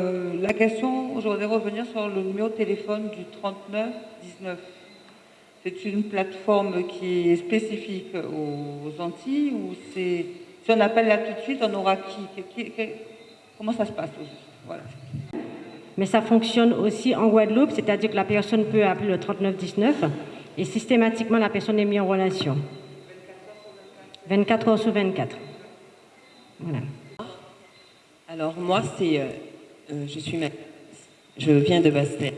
Euh, la question, je voudrais revenir sur le numéro de téléphone du 3919. C'est une plateforme qui est spécifique aux Antilles ou c'est... Si on appelle là tout de suite, on aura qui, Comment ça se passe voilà. Mais ça fonctionne aussi en Guadeloupe, c'est-à-dire que la personne peut appeler le 3919 et systématiquement la personne est mise en relation. 24 heures sur 24. Voilà. Alors moi, c'est, euh, je suis, je viens de Bastel.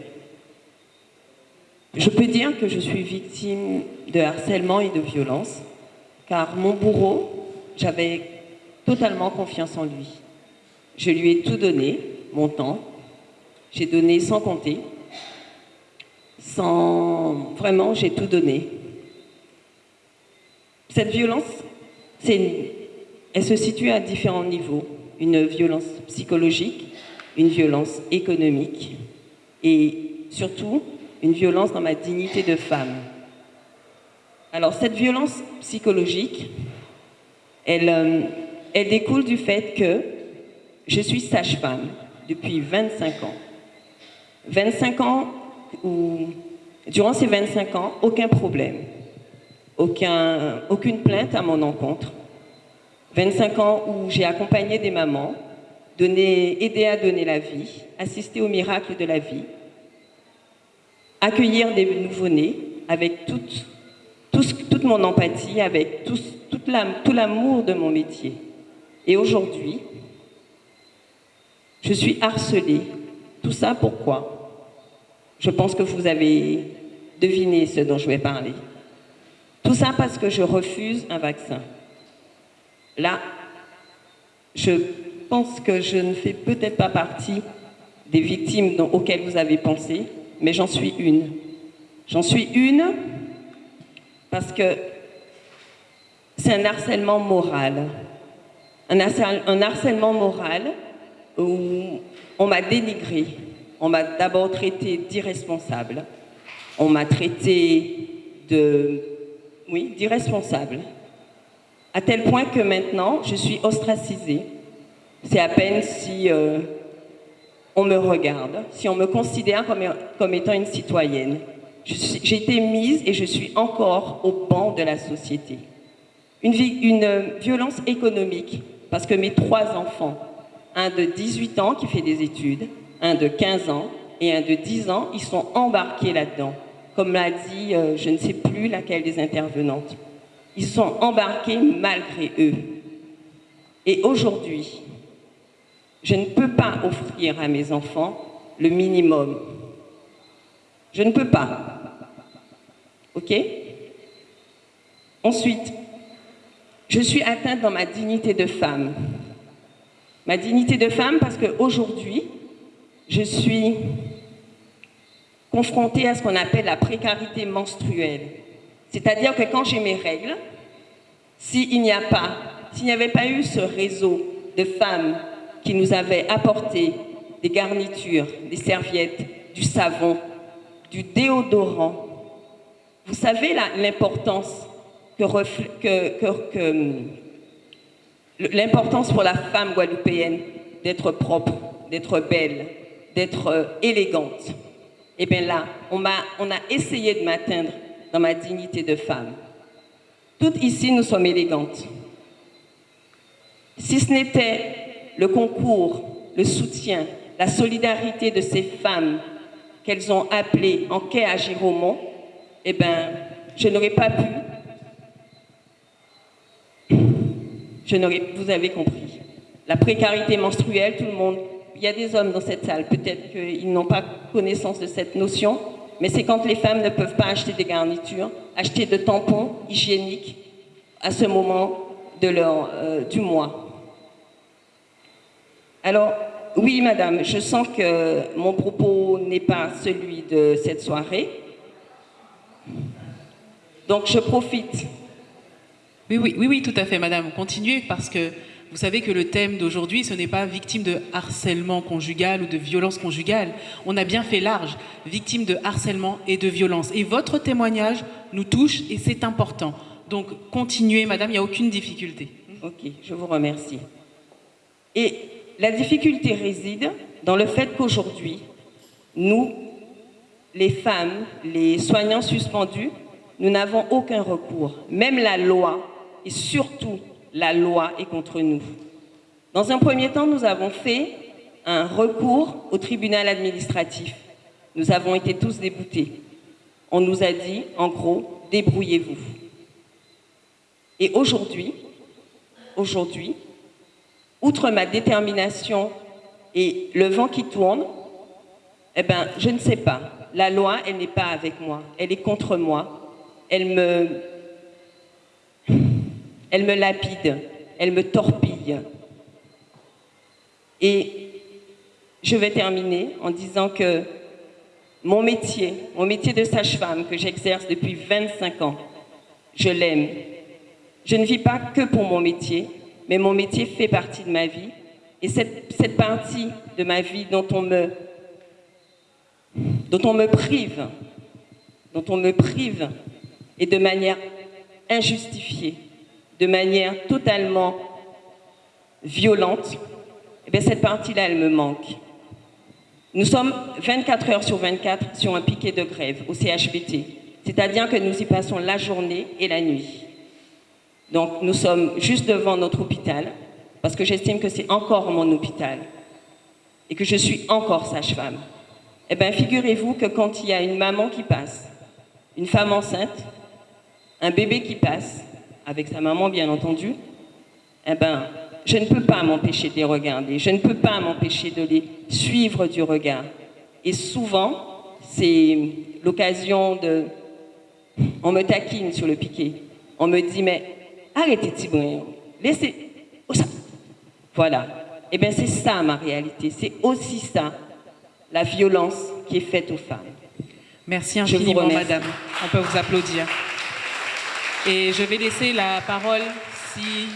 Je peux dire que je suis victime de harcèlement et de violence, car mon bourreau, j'avais totalement confiance en lui. Je lui ai tout donné, mon temps, j'ai donné sans compter, sans... Vraiment, j'ai tout donné. Cette violence, elle se situe à différents niveaux. Une violence psychologique, une violence économique et surtout une violence dans ma dignité de femme. Alors cette violence psychologique, elle, euh, découle du fait que je suis sage-femme depuis 25 ans. 25 ans où, durant ces 25 ans, aucun problème, aucun, aucune plainte à mon encontre. 25 ans où j'ai accompagné des mamans, aidé à donner la vie, assisté au miracle de la vie, accueillir des nouveau-nés avec toute, toute mon empathie, avec tout, tout l'amour de mon métier. Et aujourd'hui, je suis harcelée. Tout ça pourquoi? Je pense que vous avez deviné ce dont je vais parler. Tout ça parce que je refuse un vaccin. Là, je pense que je ne fais peut-être pas partie des victimes auxquelles vous avez pensé, mais j'en suis une. J'en suis une parce que c'est un harcèlement moral. Un, harcèlement moral où on m'a dénigré, on m'a d'abord traité d'irresponsable, on m'a traité de, oui, d'irresponsable, à tel point que maintenant, je suis ostracisée. C'est à peine si euh, on me regarde, si on me considère comme, étant une citoyenne. J'ai été mise et je suis encore au banc de la société. Une, une violence économique, parce que mes trois enfants, un de 18 ans qui fait des études, un de 15 ans et un de 10 ans, ils sont embarqués là-dedans. Comme l'a dit, euh, je ne sais plus laquelle des intervenantes. Ils sont embarqués malgré eux. Et aujourd'hui, je ne peux pas offrir à mes enfants le minimum. Je ne peux pas. OK? Ensuite, je suis atteinte dans ma dignité de femme. Ma dignité de femme parce qu'aujourd'hui, je suis confrontée à ce qu'on appelle la précarité menstruelle. C'est-à-dire que quand j'ai mes règles, s'il n'y s'il n'y avait pas eu ce réseau de femmes qui nous avaient apporté des garnitures, des serviettes, du savon, du déodorant, vous savez l'importance que, l'importance pour la femme guadeloupéenne d'être propre, d'être belle, d'être euh, élégante. Et eh bien là, on a, on a essayé de m'atteindre dans ma dignité de femme. Toutes ici, nous sommes élégantes. Si ce n'était le concours, le soutien, la solidarité de ces femmes qu'elles ont appelées en quai à Giromont, eh bien, je n'aurais pas pu. Je n'aurais, vous avez compris. La précarité menstruelle, tout le monde, il y a des hommes dans cette salle, peut-être qu'ils n'ont pas connaissance de cette notion, mais c'est quand les femmes ne peuvent pas acheter des garnitures, acheter de tampons hygiéniques à ce moment de leur, euh, du mois. Alors, oui, madame, je sens que mon propos n'est pas celui de cette soirée. Donc, je profite. Oui, oui, oui, oui, tout à fait, madame. Continuez parce que vous savez que le thème d'aujourd'hui, ce n'est pas victime de harcèlement conjugal ou de violence conjugale. On a bien fait large, victime de harcèlement et de violence. Et votre témoignage nous touche et c'est important. Donc continuez, madame, il n'y a aucune difficulté. Ok, je vous remercie. Et la difficulté réside dans le fait qu'aujourd'hui, nous, les femmes, les soignants suspendus, nous n'avons aucun recours. Même la loi, et surtout la loi, est contre nous. Dans un premier temps, nous avons fait un recours au tribunal administratif. Nous avons été tous déboutés. On nous a dit, en gros, débrouillez-vous. Et aujourd'hui, aujourd'hui, outre ma détermination et le vent qui tourne, eh ben, je ne sais pas. La loi, elle n'est pas avec moi. Elle est contre moi. Elle me, elle me lapide. Elle me torpille. Et je vais terminer en disant que mon métier, mon métier de sage-femme que j'exerce depuis 25 ans, je l'aime. Je ne vis pas que pour mon métier, mais mon métier fait partie de ma vie. Et cette, partie de ma vie dont on me, prive, dont on me prive, et de manière injustifiée, de manière totalement violente, eh cette partie-là, elle me manque. Nous sommes 24 heures sur 24 sur un piquet de grève au CHBT, c'est-à-dire que nous y passons la journée et la nuit. Donc nous sommes juste devant notre hôpital, parce que j'estime que c'est encore mon hôpital et que je suis encore sage-femme. Eh bien, figurez-vous que quand il y a une maman qui passe, une femme enceinte, un bébé qui passe, avec sa maman bien entendu, eh ben, je ne peux pas m'empêcher de les regarder, je ne peux pas m'empêcher de les suivre du regard. Et souvent, c'est l'occasion de... On me taquine sur le piquet. On me dit, mais arrêtez Tibouin, laissez... Voilà. Eh bien, c'est ça ma réalité. C'est aussi ça, la violence qui est faite aux femmes. Merci infiniment, madame. On peut vous applaudir. Et je vais laisser la parole, si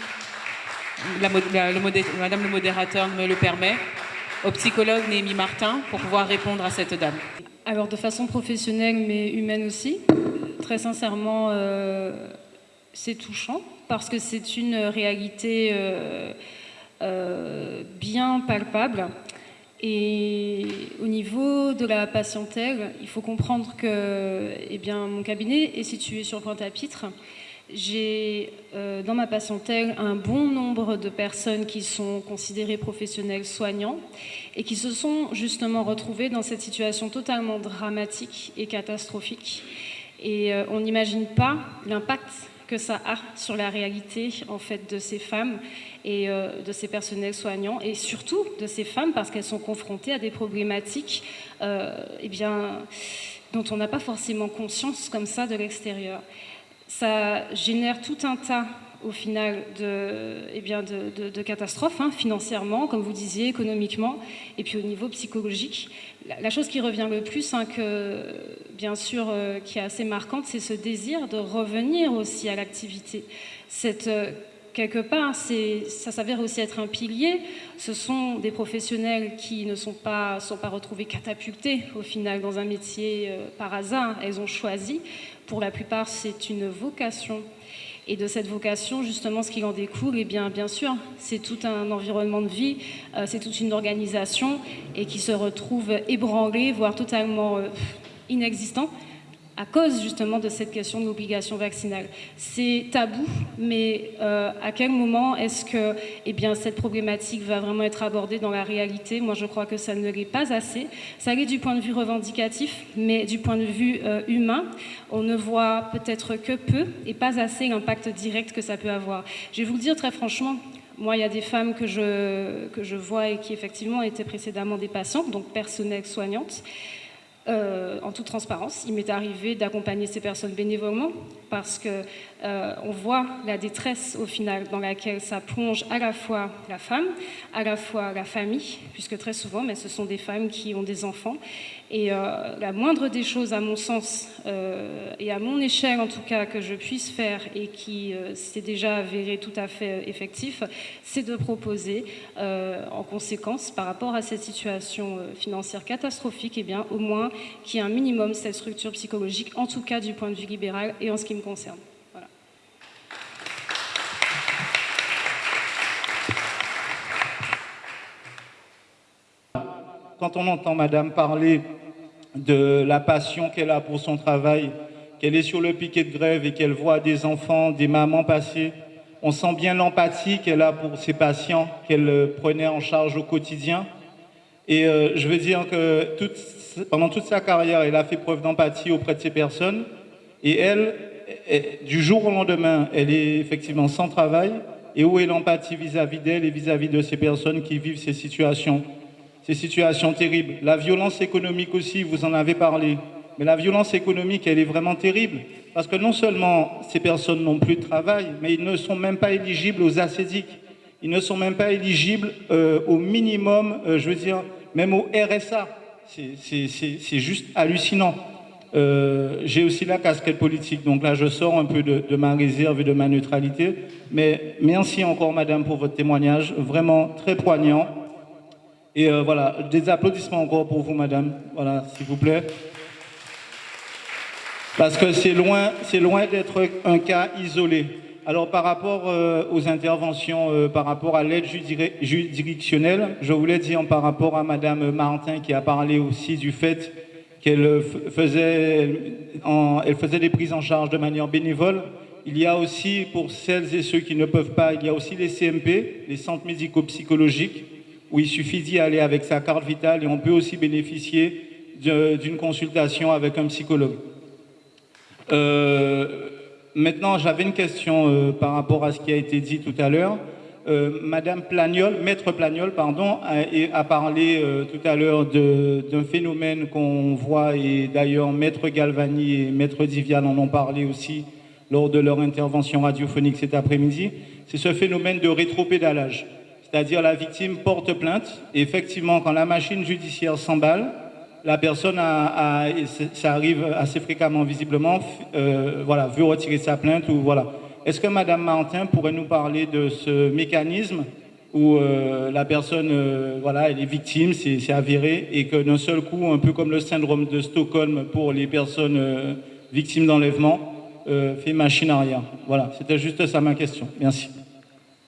la, madame le modérateur me le permet, au psychologue Némi Martin pour pouvoir répondre à cette dame. Alors, de façon professionnelle, mais humaine aussi, très sincèrement, euh, c'est touchant parce que c'est une réalité euh, euh, bien palpable. Et au niveau de la patientèle, il faut comprendre que eh bien, mon cabinet est situé sur Pointe-à-Pitre. J'ai euh, dans ma patientèle un bon nombre de personnes qui sont considérées professionnels soignants et qui se sont justement retrouvées dans cette situation totalement dramatique et catastrophique. Et on n'imagine pas l'impact que ça a sur la réalité en fait de ces femmes et euh, de ces personnels soignants et surtout de ces femmes parce qu'elles sont confrontées à des problématiques euh, eh bien, dont on n'a pas forcément conscience comme ça de l'extérieur. Ça génère tout un tas au final de, eh bien de, catastrophes, hein, financièrement, comme vous disiez, économiquement, et puis au niveau psychologique. La, chose qui revient le plus, hein, bien sûr, euh, qui est assez marquante, c'est ce désir de revenir aussi à l'activité. Euh, quelque part, ça s'avère aussi être un pilier. Ce sont des professionnels qui ne sont pas, sont pas retrouvés catapultés au final dans un métier euh, par hasard. Elles ont choisi. Pour la plupart, c'est une vocation et de cette vocation, justement, ce qui en découle, eh bien, bien sûr, c'est tout un environnement de vie, euh, c'est toute une organisation et qui se retrouve ébranlée, voire totalement euh, inexistant à cause justement de cette question de l'obligation vaccinale. C'est tabou, mais euh, à quel moment est-ce que eh bien, cette problématique va vraiment être abordée dans la réalité? Moi, je crois que ça ne l'est pas assez. Ça l'est du point de vue revendicatif, mais du point de vue euh, humain, on ne voit peut-être que peu et pas assez l'impact direct que ça peut avoir. Je vais vous le dire très franchement, moi, il y a des femmes que je, que je vois et qui effectivement étaient précédemment des patientes, donc personnelles soignantes, euh, en toute transparence, il m'est arrivé d'accompagner ces personnes bénévolement parce que euh, voit la détresse au final dans laquelle ça plonge à la fois la femme, à la fois la famille, puisque très souvent, mais ce sont des femmes qui ont des enfants. Et euh, la moindre des choses, à mon sens, euh, et à mon échelle en tout cas, que je puisse faire et qui s'est déjà avéré tout à fait effectif, c'est de proposer, en conséquence, par rapport à cette situation financière catastrophique, eh bien, au moins qu'il y un minimum cette structure psychologique, en tout cas du point de vue libéral et en ce qui me concerne. quand on entend Madame parler de la passion qu'elle a pour son travail, qu'elle est sur le piquet de grève et qu'elle voit des enfants, des mamans passer, on sent bien l'empathie qu'elle a pour ses patients, qu'elle prenait en charge au quotidien. Et euh, je veux dire que pendant toute sa carrière, elle a fait preuve d'empathie auprès de ces personnes. Et elle, du jour au lendemain, elle est effectivement sans travail. Et où est l'empathie vis-à-vis d'elle et vis-à-vis de ces personnes qui vivent ces situations, ces situations terribles La violence économique aussi, vous en avez parlé. Mais la violence économique, elle est vraiment terrible. Parce que non seulement ces personnes n'ont plus de travail, mais ils ne sont même pas éligibles aux assédiques. Ils ne sont même pas éligibles euh, au minimum, euh, je veux dire, même au RSA. C'est juste hallucinant. Euh, j'ai aussi la casquette politique, donc là je sors un peu de, de, ma réserve et de ma neutralité. Mais merci encore, madame, pour votre témoignage, vraiment très poignant. Et voilà, des applaudissements encore pour vous, madame. Voilà, s'il vous plaît. Parce que c'est loin, c'est loin d'être un cas isolé. Alors par rapport euh, aux interventions, euh, par rapport à l'aide juridictionnelle, je voulais dire par rapport à Madame Martin qui a parlé aussi du fait qu'elle faisait, elle faisait des prises en charge de manière bénévole. Il y a aussi, pour celles et ceux qui ne peuvent pas, il y a aussi les CMP, les centres médico-psychologiques, où il suffit d'y aller avec sa carte vitale et on peut aussi bénéficier d'une consultation avec un psychologue. Euh, maintenant, j'avais une question euh, par rapport à ce qui a été dit tout à l'heure. Euh, Madame Plagnol, Maître Plagnol, pardon, a, parlé tout à l'heure d'un phénomène qu'on voit, et d'ailleurs Maître Galvani et Maître Divial en ont parlé aussi lors de leur intervention radiophonique cet après-midi. C'est ce phénomène de rétropédalage. C'est-à-dire la victime porte plainte, et effectivement, quand la machine judiciaire s'emballe, la personne, a, ça arrive assez fréquemment visiblement, euh, voilà, veut retirer sa plainte ou voilà. Est-ce que Madame Martin pourrait nous parler de ce mécanisme où euh, la personne, euh, voilà, elle est victime, c'est avéré, et que d'un seul coup, un peu comme le syndrome de Stockholm pour les personnes victimes d'enlèvement, fait machine arrière? Voilà, c'était juste ça ma question. Merci.